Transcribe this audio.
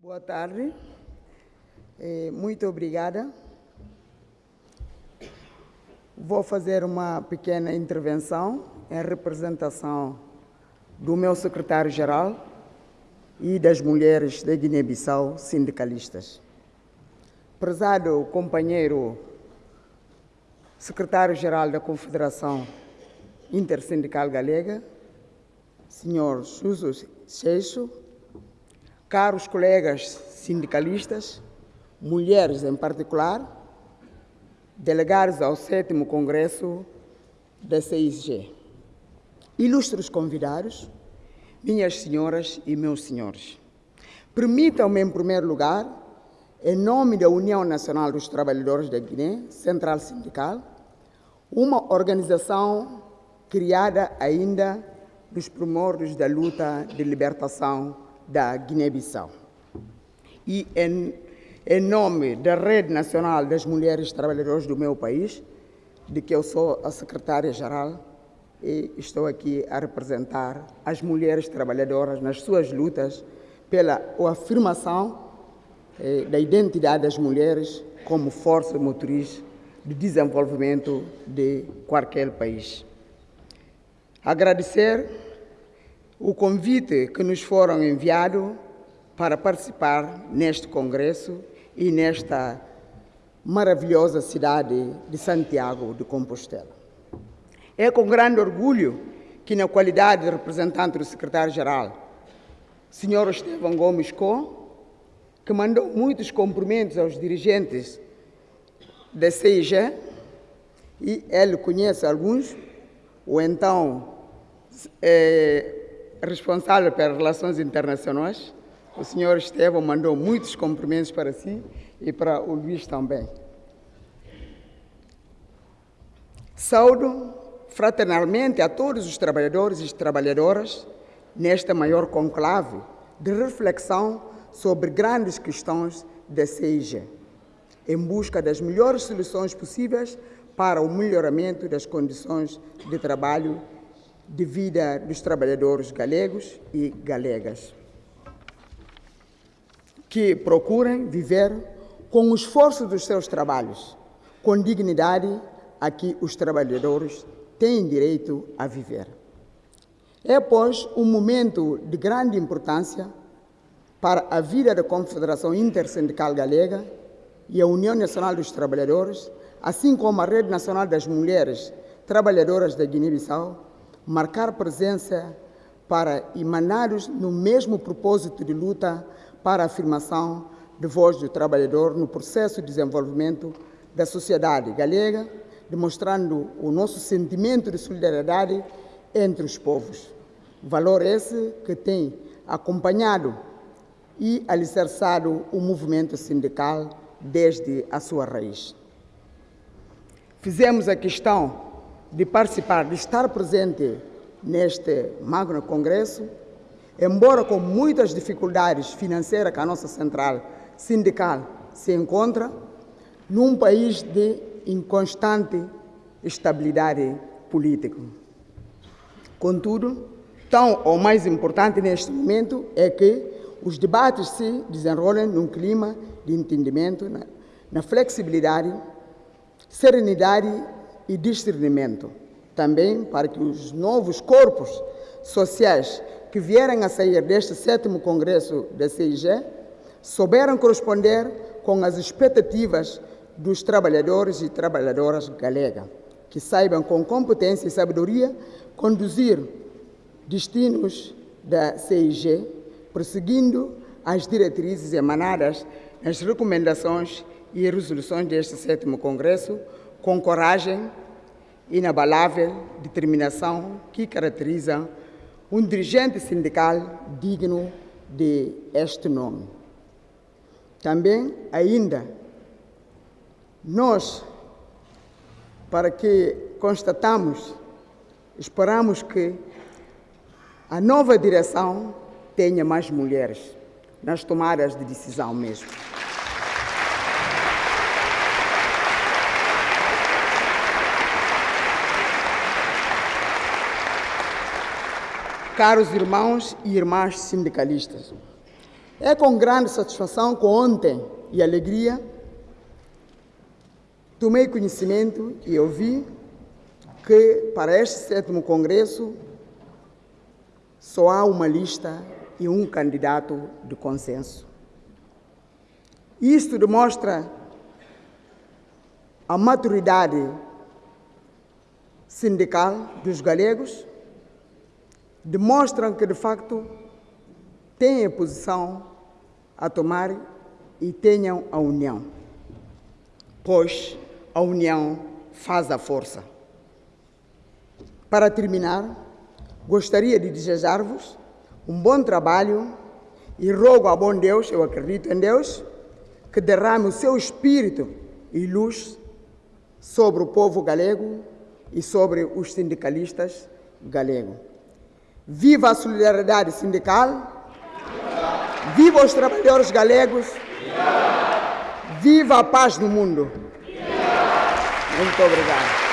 Boa tarde, Eh, muito obrigada. Vou fazer uma pequena intervenção em representação do meu secretário-geral e das mulheres da Guiné-Bissau sindicalistas. Prezado companheiro secretário-geral da Confederação Intersindical Galega, senhor Suso Seixo, caros colegas sindicalistas, mulheres em particular, delegados ao sétimo Congresso da CISG, ilustres convidados, minhas senhoras e meus senhores, permitam-me, em primeiro lugar, em nome da União Nacional dos Trabalhadores da Guiné, Central Sindical, uma organização criada ainda nos primórdios da luta de libertação da Guiné-Bissau. E em, em nome da Rede Nacional das Mulheres Trabalhadoras do meu país, de que eu sou a secretária-geral, e estou aqui a representar as mulheres trabalhadoras nas suas lutas pela afirmação eh, da identidade das mulheres como força motriz de desenvolvimento de qualquer país. Agradecer o convite que nos foram enviado para participar neste congresso e nesta maravilhosa cidade de Santiago de Compostela. É com grande orgulho que, na qualidade de representante do secretário-geral, Sr. Estevão Gomes Co, que mandou muitos cumprimentos aos dirigentes da CIG, e ele conhece alguns, o então é, responsável pelas relações internacionais, o senhor Estevão mandou muitos cumprimentos para si e para o Luís também. Saúdo fraternalmente a todos os trabalhadores e trabalhadoras nesta maior conclave de reflexão sobre grandes questões da CIG, em busca das melhores soluções possíveis para o melhoramento das condições de trabalho de vida dos trabalhadores galegos e galegas, que procurem viver com o esforço dos seus trabalhos, com dignidade a que os trabalhadores têm direito a viver. É, pois, um momento de grande importância para a vida da Confederação Intersindical Galega e a União Nacional dos Trabalhadores, assim como a Rede Nacional das Mulheres Trabalhadoras da Guiné-Bissau, marcar presença para emanados no mesmo propósito de luta para a afirmação de voz do trabalhador no processo de desenvolvimento da sociedade galega, demonstrando o nosso sentimento de solidariedade entre os povos. Valor esse que tem acompanhado e alicerçado o movimento sindical desde a sua raiz. Fizemos a questão de participar, de estar presente neste magno congresso, embora com muitas dificuldades financeiras que a nossa central sindical se encontra, num país de inconstante estabilidade política. Contudo, tão ou mais importante neste momento é que os debates se desenrolem num clima de entendimento, na, na flexibilidade, serenidade e discernimento, também para que os novos corpos sociais que vierem a sair deste sétimo congresso da CIG souberam corresponder com as expectativas dos trabalhadores e trabalhadoras galega, que saibam com competência e sabedoria conduzir destinos da CIG, perseguindo as diretrizes emanadas nas recomendações e resoluções deste sétimo congresso, com coragem, inabalável determinação que caracteriza um dirigente sindical digno de este nome. Também, ainda, nós, para que constatamos, esperamos que a nova direção tenha mais mulheres nas tomadas de decisão mesmo. Caros irmãos e irmãs sindicalistas, É com grande satisfação que ontem e alegria tomei conhecimento e ouvi que para este sétimo congresso só há uma lista e um candidato de consenso. Isto demonstra a maturidade sindical dos galegos, demonstram que de facto têm a posição a tomar e tenham a união, pois a união faz a força. Para terminar, gostaria de desejar-vos um bom trabalho e rogo a bom Deus, eu acredito em Deus, que derrame o seu espírito e luz sobre o povo galego e sobre os sindicalistas galegos. Viva a solidariedade sindical! Viva os trabalhadores galegos! Viva a paz no mundo! Muito obrigado.